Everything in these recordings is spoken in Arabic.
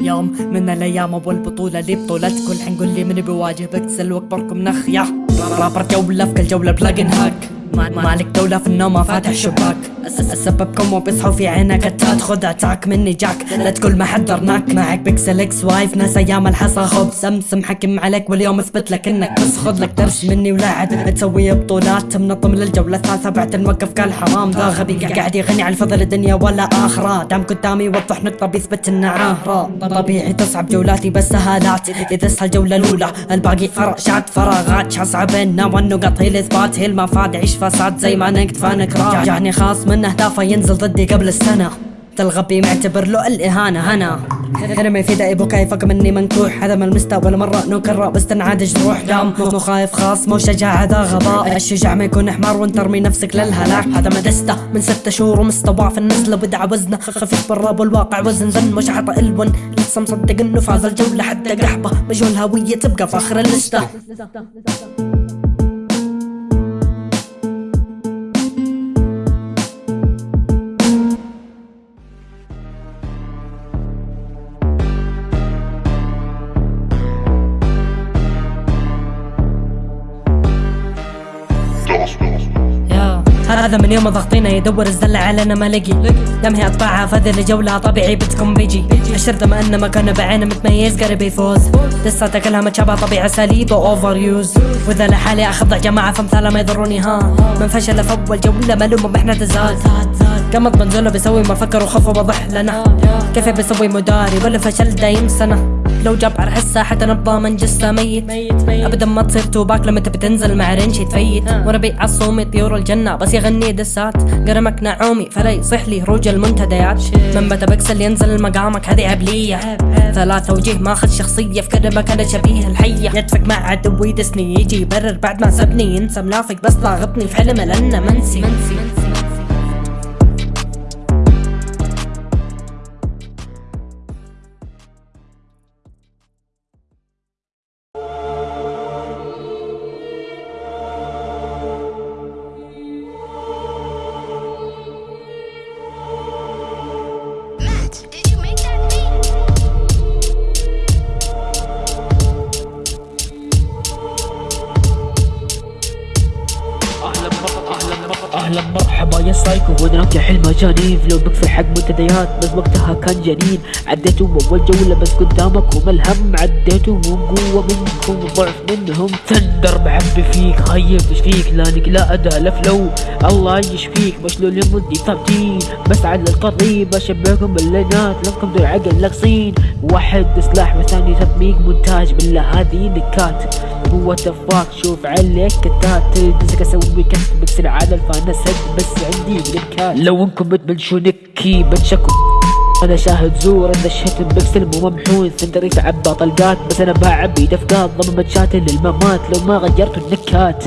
يوم من الأيام أبو البطولة لي بطولتكم. حنقول لي من بيواجه بكسل واكبركم نخ يا رابر جولة في كل جولة بلاجن هاك. مالك دولة في النوم فاتح شباك. اسببكم وبيصحوا في عينك؟ كتات خذ أتاك مني جاك. لا تقول ما حضرناك. معك بيكسل إكس وايف. ناس أيام الحصى. خب سمسم حكم عليك واليوم اثبت لك إنك بس خذ لك درس مني ولا عاد تسوي بطولات. منظم للجولة الثالثة. بعد الموقف قال حرام. ذا غبي قاعد يغني على فضل الدنيا ولا آخرة. دام قدامي يوضح نقطة بيثبت إنه عاهرة طبيعي تصعب جولاتي بس سهالات. إذا اسهل الجولة الأولى الباقي فرشات فراغات. شاسعة بيننا والنقط هي الاثبات هي المفاد عيش فساد. زي ما نقد فنكرات جاني خاص من اهدافه ينزل ضدي قبل السنة. الغبي معتبر له الإهانة هنا. هرمي في دائب وكيفك مني منكوح. هذا ما المستوى ولا مرة نكرر بس تنعاد جروح دام. مو خايف خاص مو شجاع هذا غباء. الشجاع ما يكون حمار وانت ترمي نفسك للهلاك. هذا مدسته من ستة شهور ومستوى في النزلة بدع وزنه خفيف بالراب والواقع وزن. زن مش عطى إلون. لسه مصدق إنه فاز الجولة حتى قحبة. مجهول هوية تبقى فاخر اللستة. هذا من يوم ضغطينا يدور الزلة علينا ما لقي. دم هي اطباعها فذي لجولة طبيعي بتكون بيجي. الشرطة ما أنه ما كان بعينه متميز قرب يفوز. لسه كلها متشابه طبيعي اساليب اوفر يوز وإذا لحالي اخضع جماعة فامثالها ما يضروني ها. من فشل في اول جولة ملوم إحنا تزاد. قمط بنزوله بيسوي ما فكر وخف وضح لنا. كيف بيسوي مداري؟ ولا فشل دايم سنة. لو جاب على حتى نبضى من جثة ميت. أبدا ما تصير توباك لما تبي تنزل مع رنش يتفيت. وربي عصومي طيور الجنة بس يغني دسات. قرمك نعومي فلا يصح لي هروج المنتديات. من بدا بكسل ينزل مقامك هذه عبلية. ثلاثة وجيه ماخذ شخصية في كلمك أنا شبيه الحية. يدفق مع عدوي دسني يجي يبرر بعد ما سبني. ينسى منافق بس ضاغطني في حلمه لأنه منسي, منسي. سايكو ودراك يا حلم جانيف لو بكفي حق منتديات بس وقتها كان جنين. عديتوا أول جولة بس قدامكم الهم. عديتوا مو قوة منكم ضعف منهم. تندر معبي فيك خيب إيش فيك لانك لا اداء لا فلو الله يشفيك. مشلول يمدي ثابتين بس على القريب أشبهكم باللينات لكم ذو عقل لقصين واحد سلاح والثاني تطبيق. مونتاج بالله هذه نكات. هو تفاك شوف عليك كتات تلبسك أسوي كت بكسر على الفانس بس عندي بلكات لو انكم بتبلشوا نكي بتشكوا أنا شاهد زور. اذا الشتم بكسل مو ممحون سندري تعبى طلقات بس أنا بعبي دفقات ضمن شاتل للممات. لو ما غيرتوا النكات.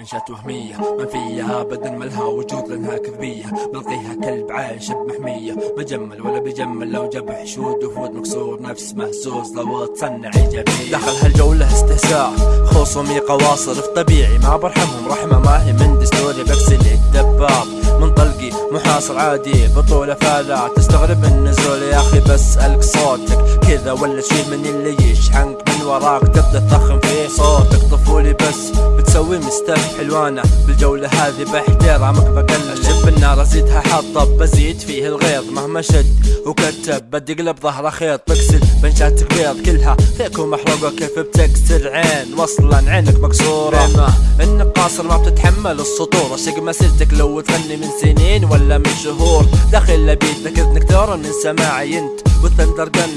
منشات وهمية. ما فيها ابدا ملها وجود لانها كذبية. بلقيها كلب عايش بمحمية. مجمل ولا بيجمل لو جاب حشود وفود مكسور. نفس مهزوز لو تصنع إيجابية. دخل هالجولة استهزاء. خصومي قواصر في طبيعي. ما برحمهم. رحمة ما هي من دستوري بكسل الدباب من طلقي محاصر عادي. بطولة فلا تستغرب النزول يا أخي بسألك صوتك. كذا ولا شي من اللي يشحنك. وراك تبدأ تضخم في صوتك. طفولي بس بتسوي مستف حلوانة. بالجولة هذه باحترامك بقلل جب النار ازيدها حطب بزيد فيه الغيظ مهما شد وكتب بدي قلب ظهره خيط. بكسل بنشاتك بيض كلها فيك ومحروقة كيف بتكسر عين؟ وصلا عينك مكسورة. إنك قاصر ما بتتحمل السطور. اشق مسيرتك لو تغني من سنين ولا من شهور. داخل لبيتك إذنك ترى من سماعي أنت. والثندر جن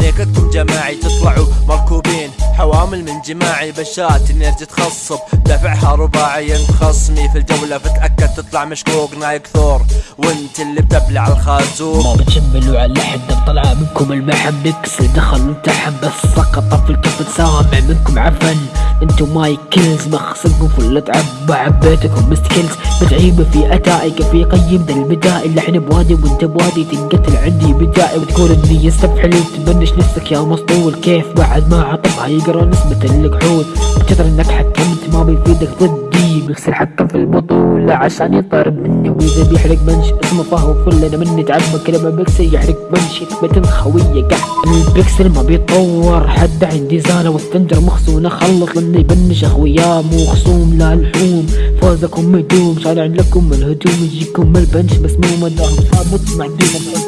نيكتكم جماعي تطلعوا مركوبين. حوامل من جماعي بشات نرجع تخصب. دفعها رباعي انت خصمي في الجولة فتأكد تطلع مشكوك نايك ثور. وانت اللي بتبلع الخازوق. ما بتشملوا على حد طلع منكم المحن بكس دخل وامتحن بس سقط في الكف تسامع منكم عفن. انتو ماي كيلز مخصنكم فل عبى عبيتكم مستكلز متعيبة في أتائك. في قيم ذا البدائي إحنا بوادي وانت بوادي. تنقتل عندي بدائي وتقول اني يستفحل. تبنش نفسك يا مسطول كيف بعد ما عطفها يقرا نسبة الكحول. بكثر انك حكمت ما بيفيدك ضدي. بيكسر حكم في البطولة عشان يطرب مني. وإذا بيحرق بنش اسمه فهو فل. أنا مني تعبى كلمة بيكسر يحرق بنش. يثبت خوية قاع البيكسل ما بيتطور حد عندي زانة والثندر مخزونة خلص لاني بنش أخويا. مو خصوم لا لحوم فوزكم مدوم. شارع لكم الهجوم يجيكم البنش بس مو مداهم ثابت معدوم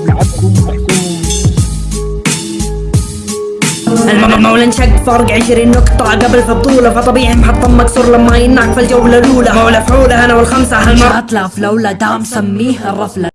لعبكم محسوم. المولى انشق فرق عشرين نقطة قبل في فطبيعي محطم مكسور لما يناك في الجولة الأولى. مولى فعولة أنا والخمسة هالمرة أتلاف لولا دام سميه الرفلة